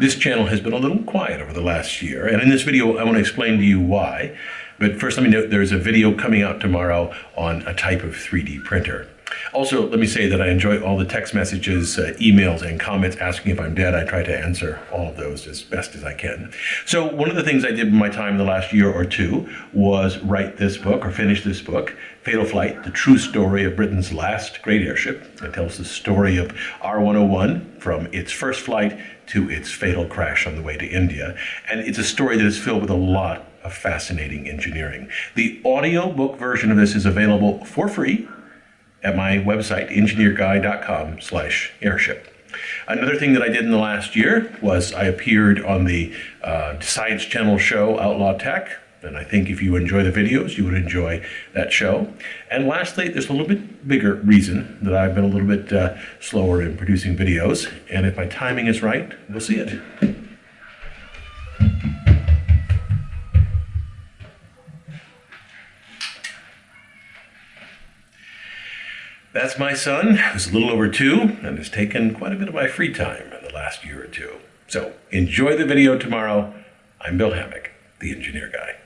This channel has been a little quiet over the last year, and in this video I want to explain to you why. But first let me note there's a video coming out tomorrow on a type of 3D printer. Also, let me say that I enjoy all the text messages, uh, emails, and comments asking if I'm dead. I try to answer all of those as best as I can. So one of the things I did in my time in the last year or two was write this book or finish this book, Fatal Flight, the true story of Britain's last great airship. It tells the story of R101 from its first flight to its fatal crash on the way to India. And it's a story that is filled with a lot of fascinating engineering. The audio book version of this is available for free at my website, engineerguy.com slash airship. Another thing that I did in the last year was I appeared on the uh, Science Channel show Outlaw Tech. And I think if you enjoy the videos, you would enjoy that show. And lastly, there's a little bit bigger reason that I've been a little bit uh, slower in producing videos. And if my timing is right, we'll see it. That's my son, who's a little over two and has taken quite a bit of my free time in the last year or two. So enjoy the video tomorrow. I'm Bill Hammack, the Engineer Guy.